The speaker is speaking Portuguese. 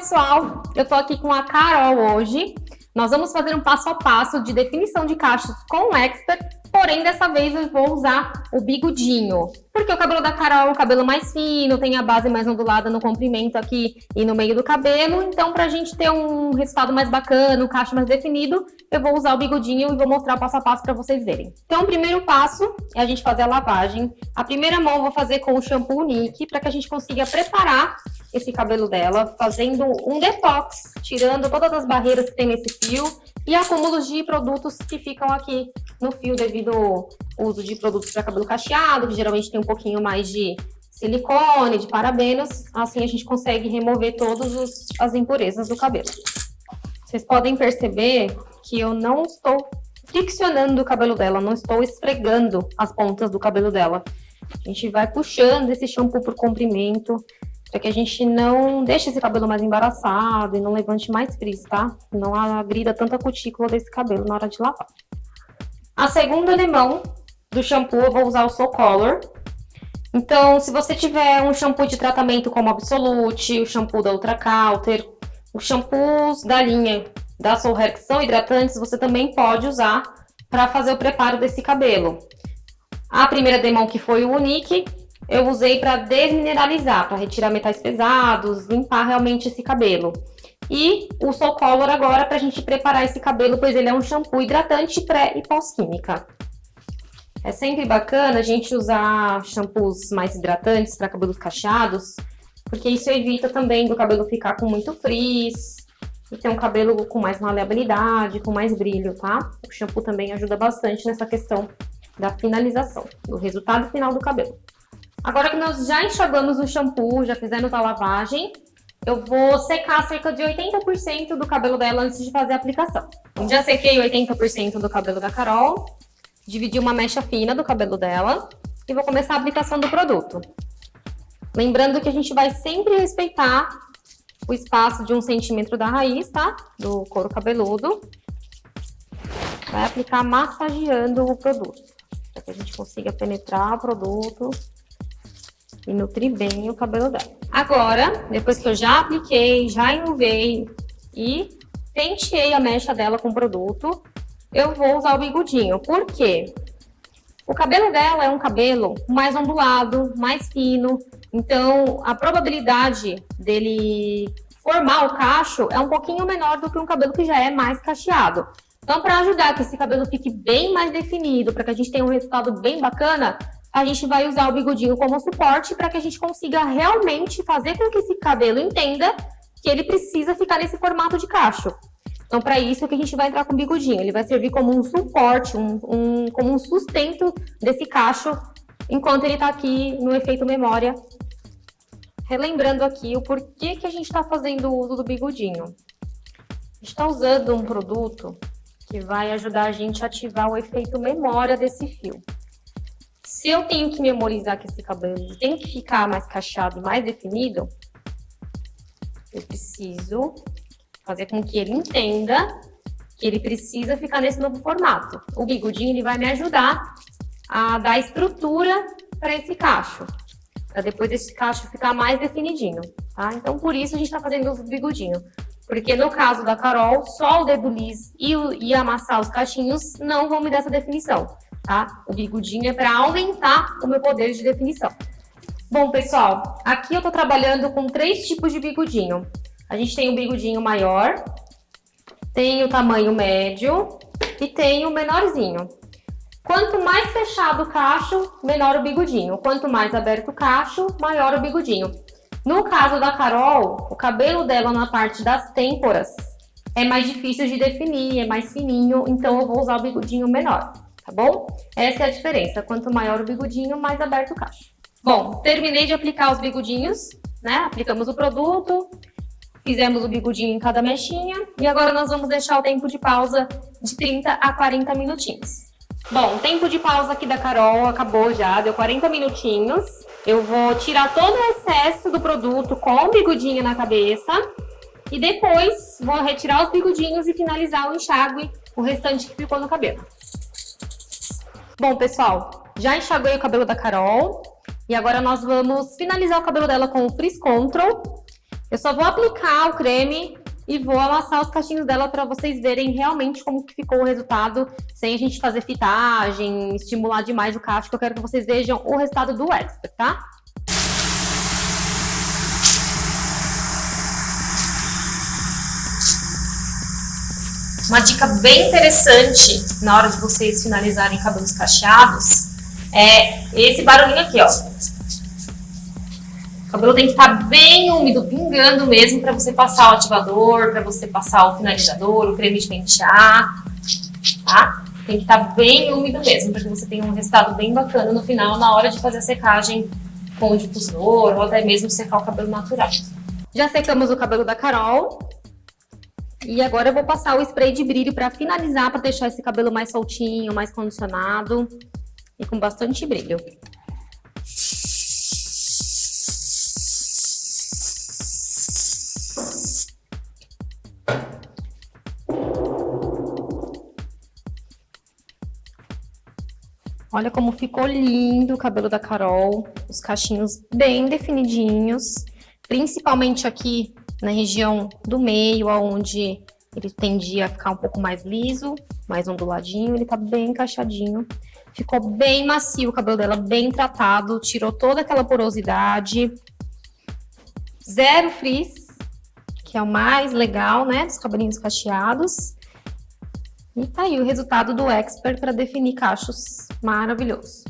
pessoal, eu tô aqui com a Carol hoje. Nós vamos fazer um passo a passo de definição de cachos com o Expert, porém dessa vez eu vou usar o bigodinho. Porque o cabelo da Carol é um cabelo mais fino, tem a base mais ondulada no comprimento aqui e no meio do cabelo, então pra gente ter um resultado mais bacana, um cacho mais definido, eu vou usar o bigodinho e vou mostrar passo a passo pra vocês verem. Então o primeiro passo é a gente fazer a lavagem. A primeira mão eu vou fazer com o shampoo Nick, para que a gente consiga preparar esse cabelo dela, fazendo um detox, tirando todas as barreiras que tem nesse fio e acúmulos de produtos que ficam aqui no fio devido ao uso de produtos para cabelo cacheado, que geralmente tem um pouquinho mais de silicone, de parabenos, assim a gente consegue remover todas as impurezas do cabelo. Vocês podem perceber que eu não estou friccionando o cabelo dela, não estou esfregando as pontas do cabelo dela. A gente vai puxando esse shampoo por comprimento, para que a gente não deixe esse cabelo mais embaraçado e não levante mais frizz, tá? Não agrida tanta cutícula desse cabelo na hora de lavar. A segunda limão do shampoo eu vou usar o Soul Color. Então, se você tiver um shampoo de tratamento como Absolute, o shampoo da Ultra Calter, os shampoos da linha da Soul Hair que são hidratantes, você também pode usar para fazer o preparo desse cabelo. A primeira demão que foi o Unique, eu usei para desmineralizar, para retirar metais pesados, limpar realmente esse cabelo. E o Soul Color agora para a gente preparar esse cabelo, pois ele é um shampoo hidratante pré e pós-química. É sempre bacana a gente usar shampoos mais hidratantes para cabelos cacheados, porque isso evita também do cabelo ficar com muito frizz e ter um cabelo com mais maleabilidade, com mais brilho, tá? O shampoo também ajuda bastante nessa questão da finalização, do resultado final do cabelo. Agora que nós já enxugamos o shampoo, já fizemos a lavagem, eu vou secar cerca de 80% do cabelo dela antes de fazer a aplicação. Já sequei 80% do cabelo da Carol, dividi uma mecha fina do cabelo dela e vou começar a aplicação do produto. Lembrando que a gente vai sempre respeitar o espaço de um centímetro da raiz, tá? Do couro cabeludo. Vai aplicar massageando o produto, para que a gente consiga penetrar o produto e nutrir bem o cabelo dela. Agora, depois que eu já apliquei, já enluvei e penteei a mecha dela com produto, eu vou usar o bigodinho. Por quê? O cabelo dela é um cabelo mais ondulado, mais fino, então a probabilidade dele formar o cacho é um pouquinho menor do que um cabelo que já é mais cacheado. Então, para ajudar que esse cabelo fique bem mais definido, para que a gente tenha um resultado bem bacana, a gente vai usar o bigodinho como suporte para que a gente consiga realmente fazer com que esse cabelo entenda que ele precisa ficar nesse formato de cacho. Então, para isso que a gente vai entrar com o bigodinho. Ele vai servir como um suporte, um, um, como um sustento desse cacho, enquanto ele está aqui no efeito memória. Relembrando aqui o porquê que a gente está fazendo o uso do bigodinho. A gente está usando um produto que vai ajudar a gente a ativar o efeito memória desse fio. Se eu tenho que memorizar que esse cabelo tem que ficar mais cacheado, mais definido, eu preciso fazer com que ele entenda que ele precisa ficar nesse novo formato. O bigodinho ele vai me ajudar a dar estrutura para esse cacho, para depois esse cacho ficar mais definidinho, tá? Então, por isso a gente está fazendo o bigodinho. Porque no caso da Carol, só o dedo liso e, e amassar os cachinhos não vão me dar essa definição tá? O bigodinho é para aumentar o meu poder de definição. Bom, pessoal, aqui eu tô trabalhando com três tipos de bigodinho. A gente tem o bigodinho maior, tem o tamanho médio e tem o menorzinho. Quanto mais fechado o cacho, menor o bigodinho. Quanto mais aberto o cacho, maior o bigodinho. No caso da Carol, o cabelo dela na parte das têmporas é mais difícil de definir, é mais fininho, então eu vou usar o bigodinho menor tá bom? Essa é a diferença, quanto maior o bigodinho, mais aberto o cacho. Bom, terminei de aplicar os bigodinhos, né? Aplicamos o produto, fizemos o bigodinho em cada mechinha e agora nós vamos deixar o tempo de pausa de 30 a 40 minutinhos. Bom, o tempo de pausa aqui da Carol acabou já, deu 40 minutinhos. Eu vou tirar todo o excesso do produto com o bigodinho na cabeça e depois vou retirar os bigodinhos e finalizar o enxágue, o restante que ficou no cabelo. Bom, pessoal, já enxaguei o cabelo da Carol. E agora nós vamos finalizar o cabelo dela com o Frizz Control. Eu só vou aplicar o creme e vou amassar os cachinhos dela para vocês verem realmente como que ficou o resultado, sem a gente fazer fitagem, estimular demais o cacho, que eu quero que vocês vejam o resultado do Expert, tá? Uma dica bem interessante na hora de vocês finalizarem cabelos cacheados é esse barulhinho aqui, ó. O cabelo tem que estar tá bem úmido, pingando mesmo, para você passar o ativador, para você passar o finalizador, o creme de pentear, tá? Tem que estar tá bem úmido mesmo, para que você tenha um resultado bem bacana no final, na hora de fazer a secagem com o difusor, ou até mesmo secar o cabelo natural. Já secamos o cabelo da Carol. E agora eu vou passar o spray de brilho para finalizar, para deixar esse cabelo mais soltinho, mais condicionado e com bastante brilho. Olha como ficou lindo o cabelo da Carol, os cachinhos bem definidinhos, principalmente aqui na região do meio, onde ele tendia a ficar um pouco mais liso, mais onduladinho, ele tá bem encaixadinho. Ficou bem macio o cabelo dela, bem tratado, tirou toda aquela porosidade. Zero frizz, que é o mais legal, né, dos cabelinhos cacheados. E tá aí o resultado do Expert para definir cachos maravilhoso.